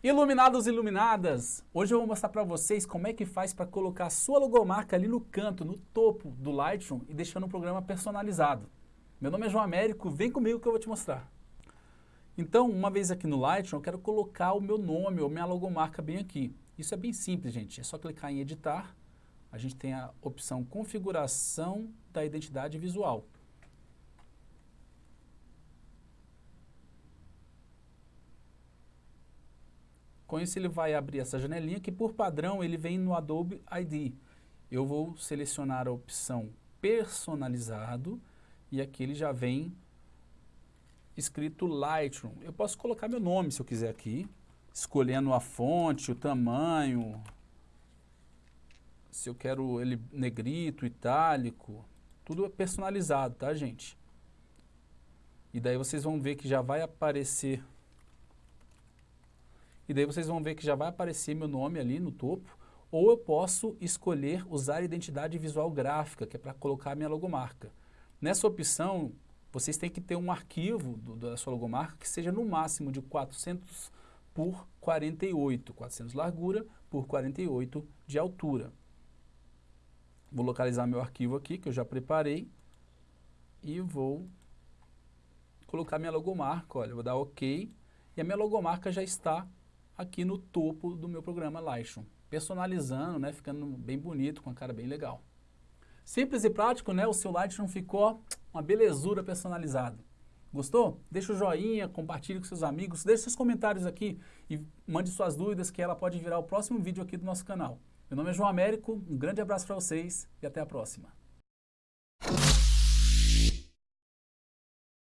Iluminados e iluminadas, hoje eu vou mostrar para vocês como é que faz para colocar a sua logomarca ali no canto, no topo do Lightroom e deixando o programa personalizado. Meu nome é João Américo, vem comigo que eu vou te mostrar. Então, uma vez aqui no Lightroom, eu quero colocar o meu nome ou minha logomarca bem aqui. Isso é bem simples, gente, é só clicar em editar, a gente tem a opção configuração da identidade visual. Com isso ele vai abrir essa janelinha que por padrão ele vem no Adobe ID. Eu vou selecionar a opção personalizado e aqui ele já vem escrito Lightroom. Eu posso colocar meu nome se eu quiser aqui, escolhendo a fonte, o tamanho, se eu quero ele negrito, itálico, tudo é personalizado, tá gente? E daí vocês vão ver que já vai aparecer e daí vocês vão ver que já vai aparecer meu nome ali no topo, ou eu posso escolher usar identidade visual gráfica, que é para colocar a minha logomarca. Nessa opção, vocês têm que ter um arquivo do, da sua logomarca que seja no máximo de 400 por 48, 400 largura por 48 de altura. Vou localizar meu arquivo aqui, que eu já preparei, e vou colocar minha logomarca, olha, vou dar OK, e a minha logomarca já está aqui no topo do meu programa Lightroom, personalizando, né, ficando bem bonito, com a cara bem legal. Simples e prático, né, o seu Lightroom ficou uma belezura personalizado. Gostou? Deixa o joinha, compartilhe com seus amigos, deixe seus comentários aqui e mande suas dúvidas que ela pode virar o próximo vídeo aqui do nosso canal. Meu nome é João Américo, um grande abraço para vocês e até a próxima.